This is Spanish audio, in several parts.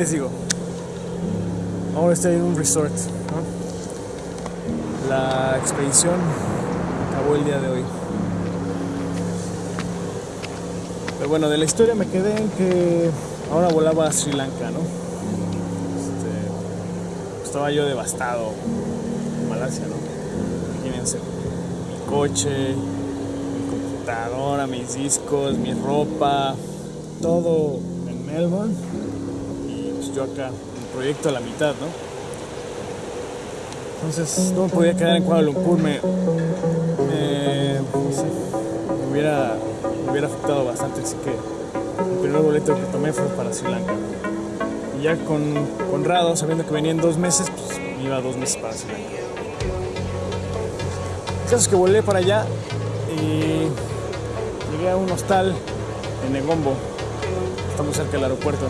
¿qué les digo? Ahora estoy en un resort. La expedición acabó el día de hoy. Pero bueno, de la historia me quedé en que ahora volaba a Sri Lanka, ¿no? Este, estaba yo devastado en Malasia, ¿no? Imagínense, mi coche, mi computadora, mis discos, mi ropa, todo en Melbourne yo acá, el proyecto a la mitad, ¿no? Entonces no me podía quedar en Kuala Lumpur, me, me, hubiera, hubiera afectado bastante, así que el primer boleto que tomé fue para Sri Lanka. Y ya con Conrado, sabiendo que venía en dos meses, pues iba dos meses para Sri Lanka. El caso es que volé para allá y llegué a un hostal en Negombo, estamos cerca del aeropuerto.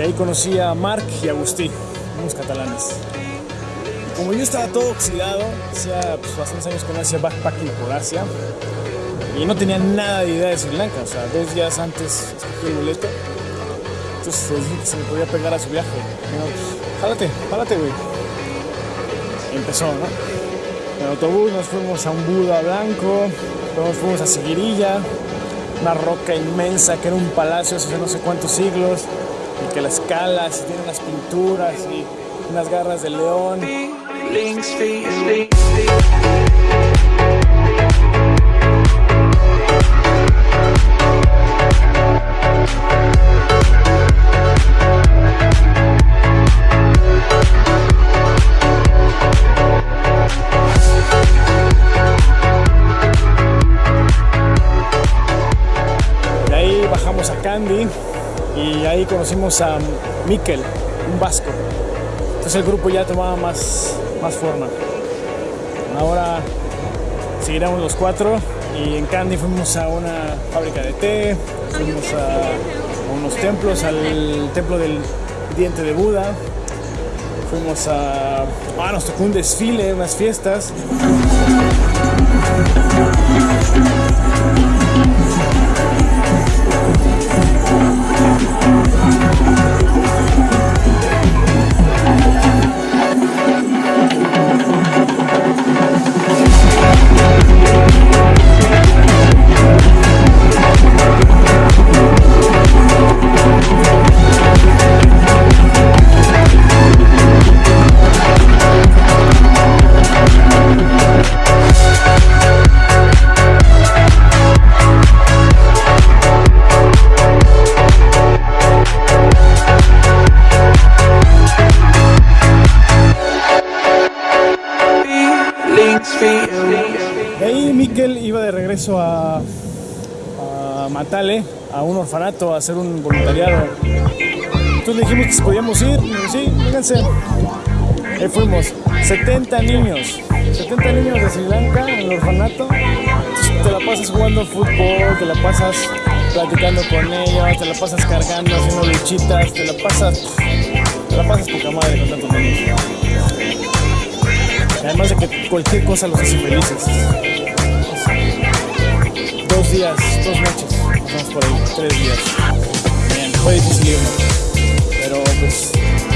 Y ahí conocí a Marc y Agustí, unos catalanes. Como yo estaba todo oxidado, hacía pues, bastantes años que no hacía backpacking por Asia, y no tenía nada de idea de Sri Lanka, o sea, dos días antes escogí el boleto. Entonces se me podía pegar a su viaje. Yo, pues, jálate, güey. Empezó, ¿no? En autobús nos fuimos a un Buda blanco, luego nos fuimos a Sigirilla, una roca inmensa que era un palacio hace no sé cuántos siglos, y que las calas y tiene unas pinturas y unas garras de león. Conocimos a Mikel, un vasco. Entonces el grupo ya tomaba más, más forma. Ahora seguiremos los cuatro y en Candy fuimos a una fábrica de té, fuimos a unos templos, al templo del diente de Buda, fuimos a... Ah, nos tocó un desfile, unas fiestas. A un orfanato, a hacer un voluntariado. Entonces dijimos que si podíamos ir, sí, vénganse. Ahí fuimos, 70 niños, 70 niños de Sri Lanka en el orfanato. Te la pasas jugando fútbol, te la pasas platicando con ellos, te la pasas cargando, haciendo luchitas, te la pasas, te la pasas poca madre con tantos niños. Además de que cualquier cosa los hace felices. Dos días, dos noches, vamos por ahí, tres días. Bien, fue difícil irnos, pero pues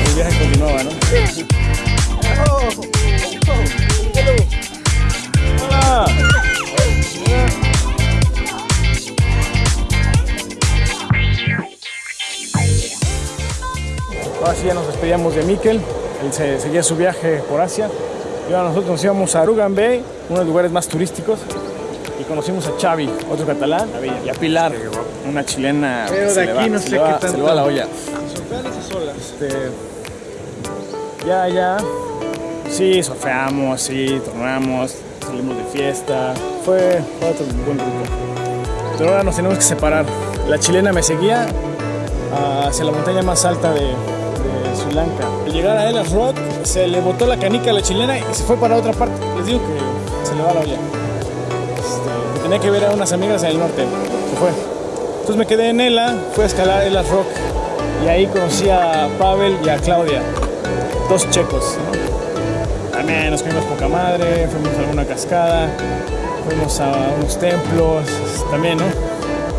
el viaje continuaba, ¿no? Oh, oh. Hola. Ahora sí ya nos despedíamos de Mikel, él se, seguía su viaje por Asia. Y ahora nosotros nos íbamos a Arugan Bay, uno de los lugares más turísticos, y conocimos a Xavi, otro catalán, y a Pilar, una chilena. Pero de aquí va- no sé qué tanto. Se le va la olla. Surfean esas olas. Este, ya, ya. Sí, surfeamos, sí, tornamos, salimos de fiesta. Fue, fue otro buen grupo. Pero ahora nos tenemos que separar. La chilena me seguía ah, hacia la montaña más alta de, de Sri Lanka. Al llegar a Elas Rock, se le botó la canica a la chilena y se fue para otra parte. Les digo que se le va la olla. Tenía que ver a unas amigas en el norte. Se fue. Entonces me quedé en Ela, fui a escalar Elas Rock y ahí conocí a Pavel y a Claudia, dos checos. También nos fuimos poca madre, fuimos a alguna cascada, fuimos a unos templos, también, ¿no?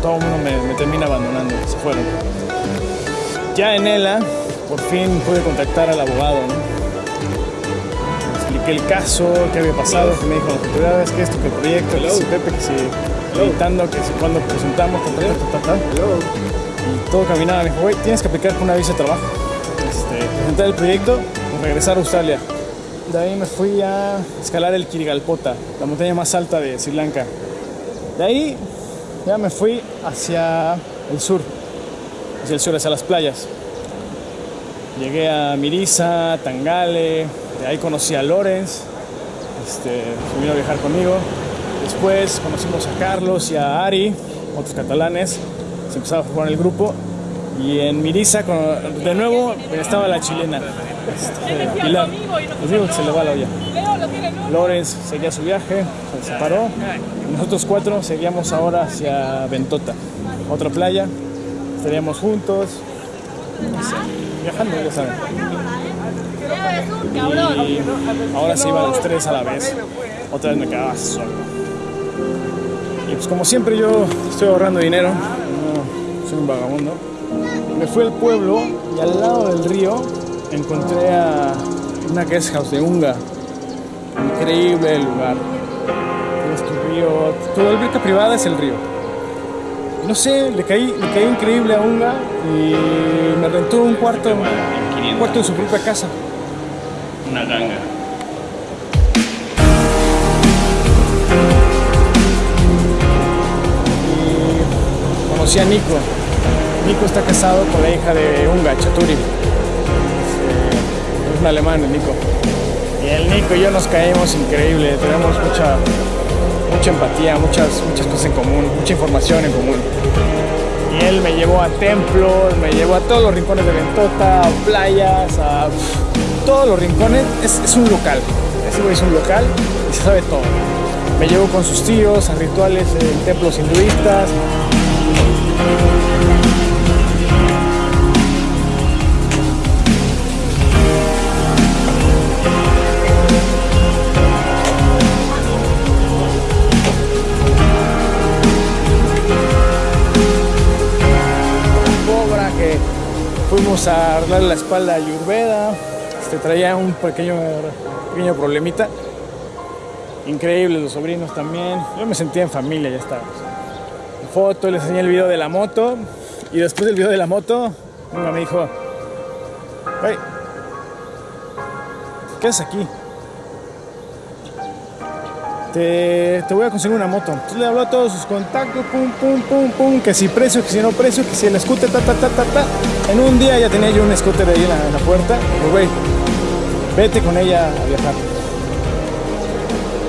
Todo el mundo me, me termina abandonando, se fueron. Ya en ELA, por fin pude contactar al abogado, ¿no? El caso, qué había pasado, que me dijo las autoridades, que esto, que el proyecto, que si Pepe, que si editando, que si cuando presentamos, ta, ta, ta, ta, ta. Y todo caminaba, me dijo, güey, tienes que aplicar con una visa de trabajo. Este, presentar el proyecto y regresar a Australia. De ahí me fui a escalar el Kirigalpota, la montaña más alta de Sri Lanka. De ahí ya me fui hacia el sur, hacia el sur, hacia las playas. Llegué a Mirisa, Tangale, de ahí conocí a Lorenz, este, se vino a viajar conmigo. Después conocimos a Carlos y a Ari, otros catalanes, se empezaba a jugar el grupo. Y en Mirisa, con- de nuevo, estaba la chilena, este, Pilar. Les digo que se le va la olla. Lorenz seguía su viaje, se separó. Nosotros cuatro seguíamos ahora hacia Ventota, otra playa. Estaríamos juntos, viajando, ya saben. Y ahora se iban los tres a la vez. Otra vez me quedaba solo. Y pues como siempre yo estoy ahorrando dinero, no soy un vagabundo. Me fui al pueblo y al lado del río encontré a una guest house de Unga. Increíble el lugar. Tu río, tu alberca privada es el río. No sé, le caí, le caí increíble a Unga y me rentó un cuarto, un cuarto en su propia casa. Una ganga. y conocí a Nico. Nico está casado con la hija de Unga, Chaturi. Es, eh, es un alemán, el Nico. Y el Nico y yo nos caímos increíble, tenemos mucha, empatía, muchas, muchas cosas en común, mucha información en común. Y él me llevó a templos, me llevó a todos los rincones de Ventota, a playas, a todos los rincones. Es, un local, ese güey es un local y se sabe todo. Me llevó con sus tíos a rituales en templos hinduistas. Fuimos a arreglarle la espalda a Ayurveda. Este, traía un pequeño, pequeño problemita. Increíble, los sobrinos también. Yo me sentía en familia, ya está. Foto, les enseñé el video de la moto. Y después del video de la moto, uno me dijo: Hey, ¿qué haces aquí? Te, te voy a conseguir una moto. Entonces le habló a todos sus contactos, pum, pum, pum, pum, que si precio, que si no precio, que si el scooter, ta, ta, ta, ta, ta. En un día ya tenía yo un scooter ahí en la, puerta. Pues, güey, vete con ella a viajar.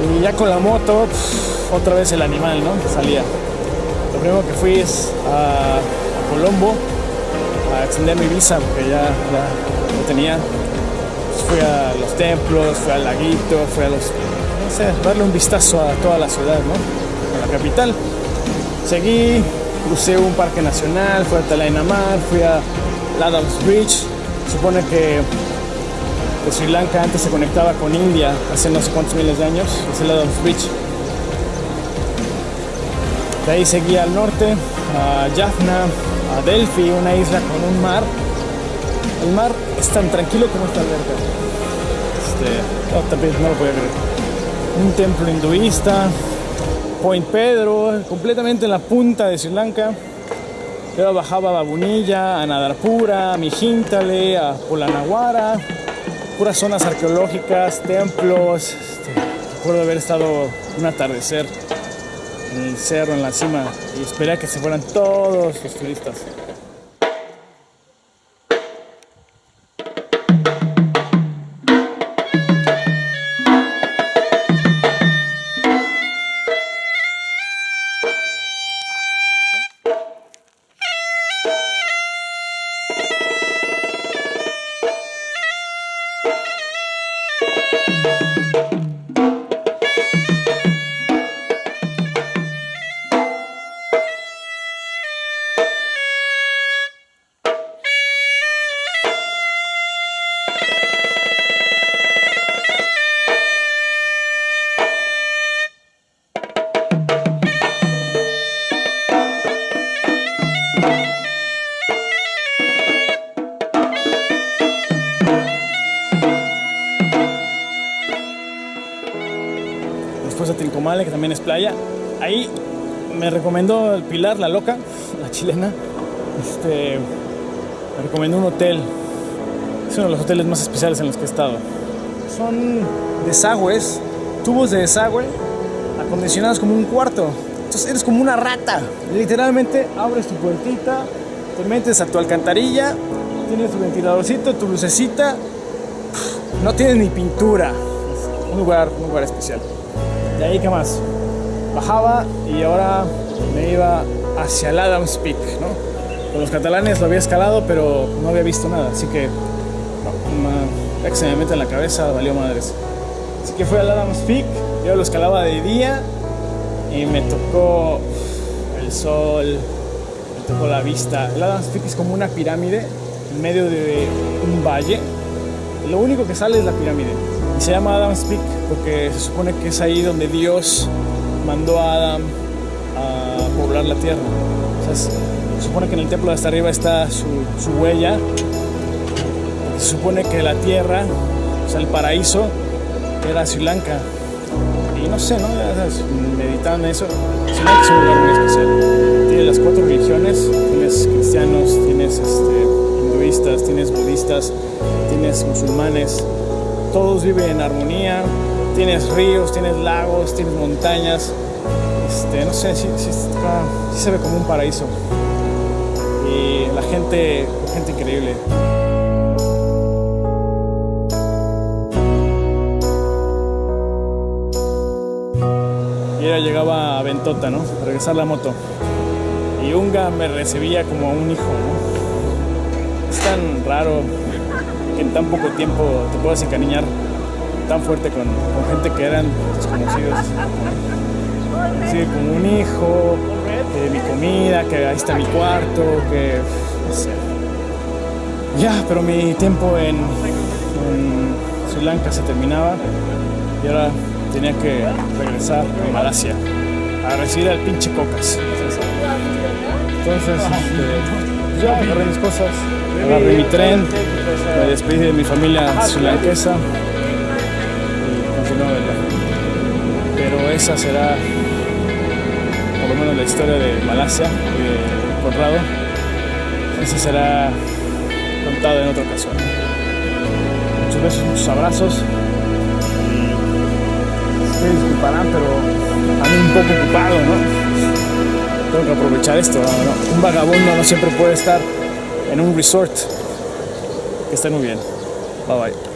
Y ya con la moto, otra vez el animal, ¿no? Salía. Lo primero que fui es a, Colombo a extender mi visa porque ya, ya lo tenía. Fui a los templos, fui al laguito, fui a los. Sé, darle un vistazo a toda la ciudad, ¿no? A la capital. Seguí, crucé un parque nacional, fui a Talainamar, fui a Adams Bridge. Supone que Sri Lanka antes se conectaba con India hace no sé cuántos miles de años, es el Adams Bridge. De ahí seguí al norte, a Jaffna, a Delphi, una isla con un mar. El mar es tan tranquilo como esta alberca. Este, también no lo podía creer. Un templo hinduista, Point Pedro, completamente en la punta de Sri Lanka. Luego bajaba a Babunilla, a Nadarpura, a Mijintale, a Polanaguara, puras zonas arqueológicas, templos. Este, recuerdo haber estado un atardecer en el cerro, en la cima, y esperé a que se fueran todos los turistas. Que también es playa. Ahí me recomendó el Pilar, la loca, la chilena. Este, me recomendó un hotel. Es uno de los hoteles más especiales en los que he estado. Son desagües, tubos de desagüe, acondicionados como un cuarto. Entonces eres como una rata. Literalmente abres tu puertita, te metes a tu alcantarilla, tienes tu ventiladorcito, tu lucecita. No tienes ni pintura. Un lugar, un lugar especial. De ahí, ¿qué más? Bajaba y ahora me iba hacia el Adams Peak, ¿no? Con los catalanes lo había escalado, pero no había visto nada, así que ya que se me mete en la cabeza, valió madres. Así que fui al Adams Peak, yo lo escalaba de día y me tocó el sol, me tocó la vista. El Adams Peak es como una pirámide en medio de un valle. Lo único que sale es la pirámide. Se llama Adam's Peak porque se supone que es ahí donde Dios mandó a Adam a poblar la tierra. Se supone que en el templo de hasta arriba está su, huella. Se supone que la tierra, o sea, el paraíso, era Sri Lanka. Y no sé, ¿no? Meditando en eso, Sri Lanka es un lugar muy especial. Tiene las cuatro religiones, tienes cristianos, tienes este, hinduistas, tienes budistas, tienes musulmanes, todos viven en armonía, tienes ríos, tienes lagos, tienes montañas, este, no sé, sí, se ve como un paraíso y la gente, gente increíble. Y ella llegaba a Ventota, ¿no? Regresar la moto. Y Unga me recibía como a un hijo, ¿no? Es tan raro en tan poco tiempo te puedas encariñar tan fuerte con, gente que eran desconocidos. Sí, como un hijo, de mi comida, que ahí está mi cuarto, que no sé. Ya, pero mi tiempo en, en Sri Lanka se terminaba y ahora tenía que regresar a Malasia a recibir al pinche Cocas. Entonces, este, ya agarré mis cosas, agarré mi tren, me despedí de mi familia srilankesa y continué Pero esa será por lo menos la historia de Malasia y de Conrado. Eso será contado en otra ocasión. Muchos besos, muchos abrazos. Ustedes disculparán, pero a mí un poco ocupado, ¿no? Tengo que aprovechar esto. Un vagabundo no siempre puede estar en un resort. Que esté muy bien. Bye bye.